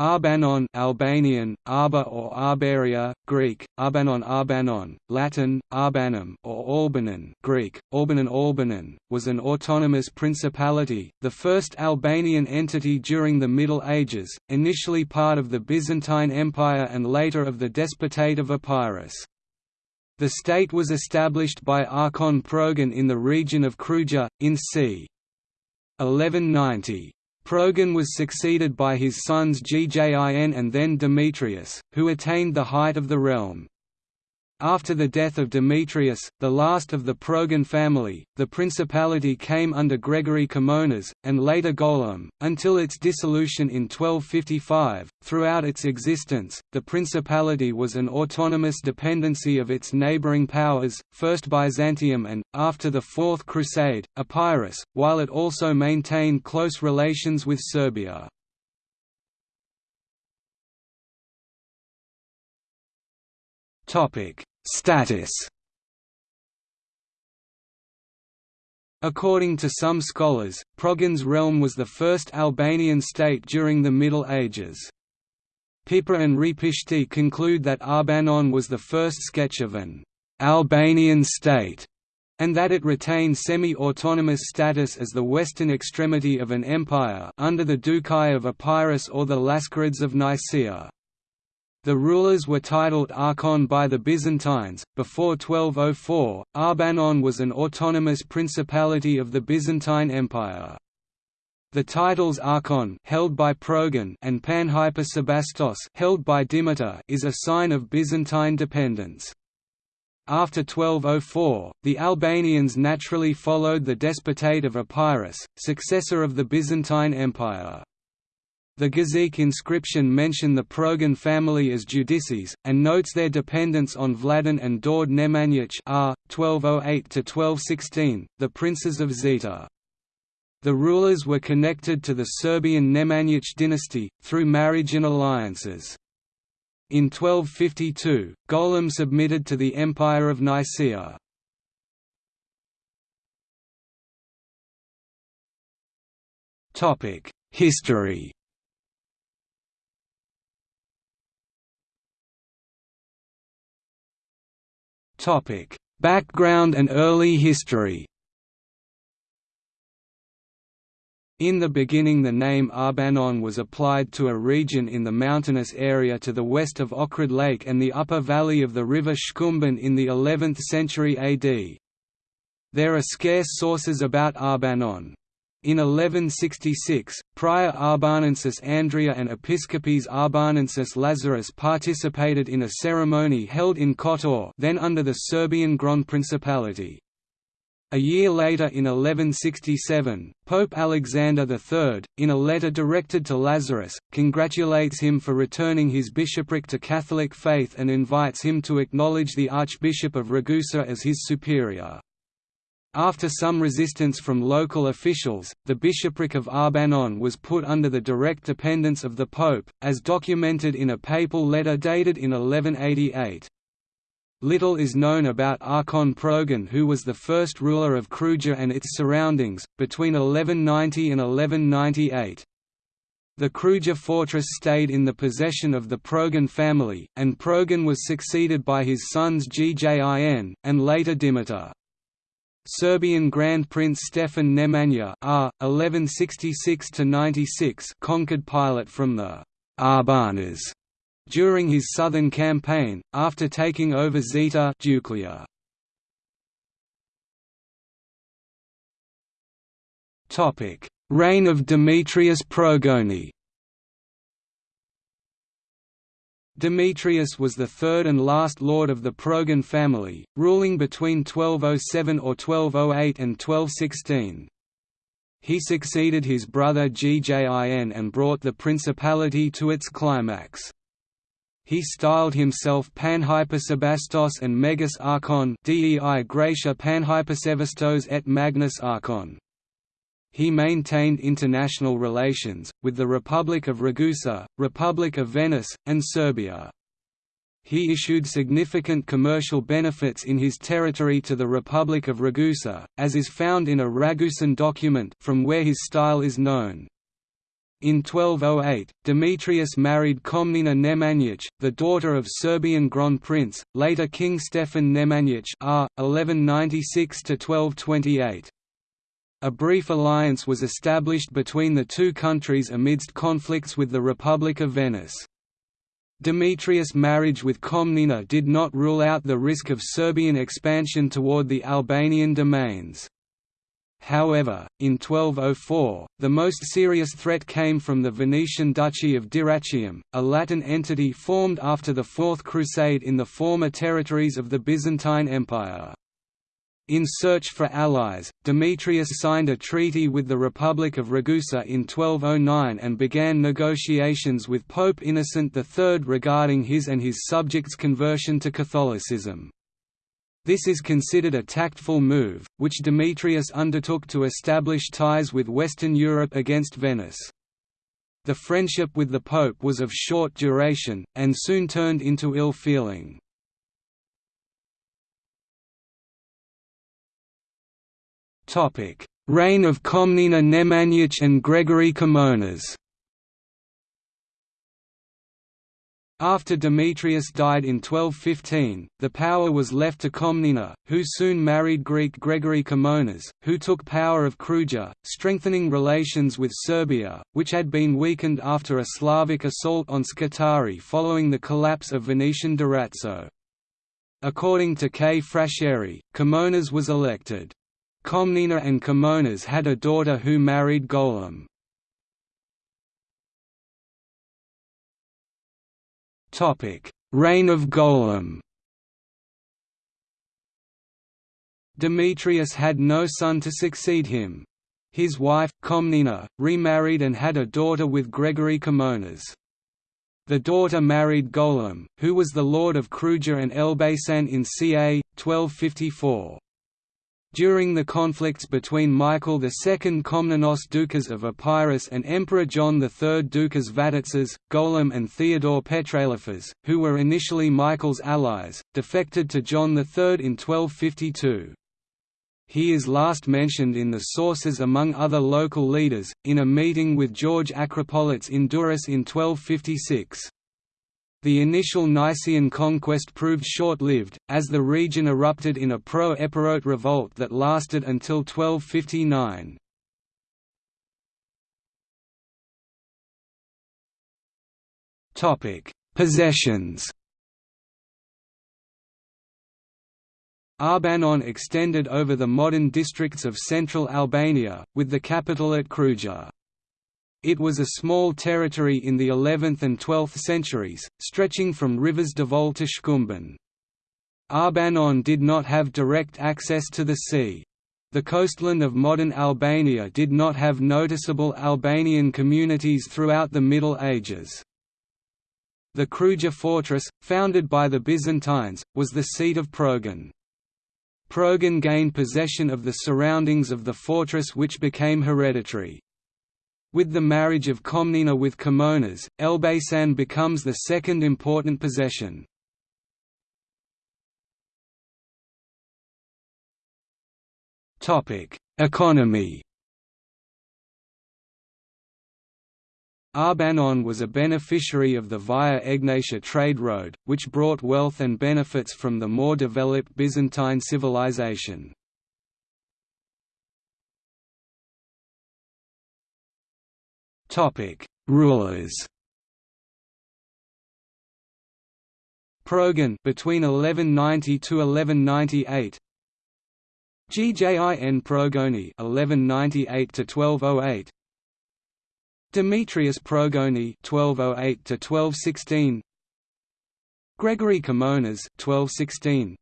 Arbanon Albanian, Arba or Arbaria, Greek, Arbanon Arbanon, Latin, Arbanum or Albanon Greek, Albanon Albanon, was an autonomous principality, the first Albanian entity during the Middle Ages, initially part of the Byzantine Empire and later of the Despotate of Epirus. The state was established by Archon Progan in the region of Kruja, in c. 1190. Progan was succeeded by his sons Gjin and then Demetrius, who attained the height of the realm. After the death of Demetrius, the last of the Progan family, the principality came under Gregory Kimonas, and later Golem, until its dissolution in 1255. Throughout its existence, the principality was an autonomous dependency of its neighbouring powers, first Byzantium and, after the Fourth Crusade, Epirus, while it also maintained close relations with Serbia. Topic Status According to some scholars, Progan's realm was the first Albanian state during the Middle Ages. Pipa and Repishti conclude that Arbanon was the first sketch of an Albanian state, and that it retained semi-autonomous status as the western extremity of an empire under the Doukai of Epirus or the Laskarids of Nicaea. The rulers were titled Archon by the Byzantines. Before 1204, Arbanon was an autonomous principality of the Byzantine Empire. The titles Archon held by Progan and Panhypersebastos held by Dimitar is a sign of Byzantine dependence. After 1204, the Albanians naturally followed the despotate of Epirus, successor of the Byzantine Empire. The Gëziq inscription mention the Progan family as Judices, and notes their dependence on Vladan and Dord Nemanjić r. 1208–1216, the princes of Zeta. The rulers were connected to the Serbian Nemanjić dynasty, through marriage and alliances. In 1252, Golem submitted to the Empire of Nicaea. History Topic: Background and early history. In the beginning the name Arbanon was applied to a region in the mountainous area to the west of Ohrid Lake and the upper valley of the river Shkumbin in the 11th century AD. There are scarce sources about Arbanon. In 1166, prior Arbanensis Andrea and Episcopus Arbanensis Lazarus participated in a ceremony held in Kotor then under the Serbian Grand Principality. A year later in 1167, Pope Alexander III, in a letter directed to Lazarus, congratulates him for returning his bishopric to Catholic faith and invites him to acknowledge the Archbishop of Ragusa as his superior. After some resistance from local officials, the bishopric of Arbanon was put under the direct dependence of the pope, as documented in a papal letter dated in 1188. Little is known about Archon Progan who was the first ruler of Kruja and its surroundings, between 1190 and 1198. The Kruja fortress stayed in the possession of the Progan family, and Progan was succeeded by his sons Gjin, and later Dimitar. Serbian Grand Prince Stefan Nemanja R. 1166–96 conquered Pilate from the Arbanas during his southern campaign, after taking over Zeta. Reign of Demetrius Progoni Demetrius was the third and last lord of the Progan family, ruling between 1207 or 1208 and 1216. He succeeded his brother Gjin and brought the principality to its climax. He styled himself Panhypersebastos and Megas Archon Dei Gracia Panhypersevastos et Magnus Archon. He maintained international relations, with the Republic of Ragusa, Republic of Venice, and Serbia. He issued significant commercial benefits in his territory to the Republic of Ragusa, as is found in a Ragusan document from where his style is known. In 1208, Demetrius married Komnena Nemanjić, the daughter of Serbian Grand Prince, later King Stefan Nemanjić R. 1196–1228. A brief alliance was established between the two countries amidst conflicts with the Republic of Venice. Demetrius' marriage with Komnena did not rule out the risk of Serbian expansion toward the Albanian domains. However, in 1204, the most serious threat came from the Venetian Duchy of Dyrrhachium, a Latin entity formed after the Fourth Crusade in the former territories of the Byzantine Empire. In search for allies, Demetrius signed a treaty with the Republic of Ragusa in 1209 and began negotiations with Pope Innocent III regarding his and his subjects' conversion to Catholicism. This is considered a tactful move, which Demetrius undertook to establish ties with Western Europe against Venice. The friendship with the Pope was of short duration, and soon turned into ill feeling. Reign of Komnena Nemanjić and Gregory Kimonas After Demetrius died in 1215, the power was left to Komnena, who soon married Greek Gregory Kimonas, who took power of Kruja, strengthening relations with Serbia, which had been weakened after a Slavic assault on Scutari following the collapse of Venetian Durazzo. According to K. Frashëri, Kimonas was elected. Komnena and Kimonas had a daughter who married Golem. Reign of Golem Demetrius had no son to succeed him. His wife, Komnena, remarried and had a daughter with Gregory Kimonas. The daughter married Golem, who was the lord of Kruja and Elbasan in ca. 1254. During the conflicts between Michael II Komnenos Doukas of Epirus and Emperor John III Doukas Vatatzes, Golem and Theodore Petraliphas, who were initially Michael's allies, defected to John III in 1252. He is last mentioned in the sources among other local leaders, in a meeting with George Acropolites in Durrës in 1256. The initial Nicaean conquest proved short-lived, as the region erupted in a pro-Epirote revolt that lasted until 1259. Possessions Arbanon extended over the modern districts of central Albania, with the capital at Kruja. It was a small territory in the 11th and 12th centuries, stretching from rivers Devol to Shkumbin. Arbanon did not have direct access to the sea. The coastland of modern Albania did not have noticeable Albanian communities throughout the Middle Ages. The Kruja fortress, founded by the Byzantines, was the seat of Progan. Progan gained possession of the surroundings of the fortress which became hereditary. With the marriage of Komnena with Kimonas, Elbasan becomes the second important possession. Economy Arbanon was a beneficiary of the Via Egnatia trade road, which brought wealth and benefits from the more developed Byzantine civilization. Topic: Rulers. Progan between 1190 to 1198. Gjin Progoni 1198 to 1208. Demetrius Progoni 1208 to 1216. Gregory Kimonas 1216.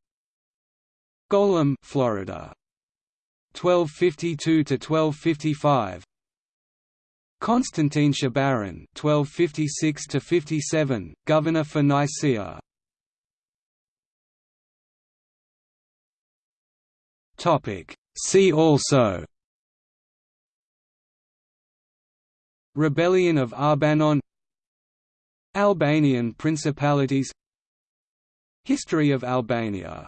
Golem Florida 1252 to 1255. Constantine Chabaron (1256–57), governor for Nicaea. Topic. See also. Rebellion of Arbanon Albanian principalities History of Albania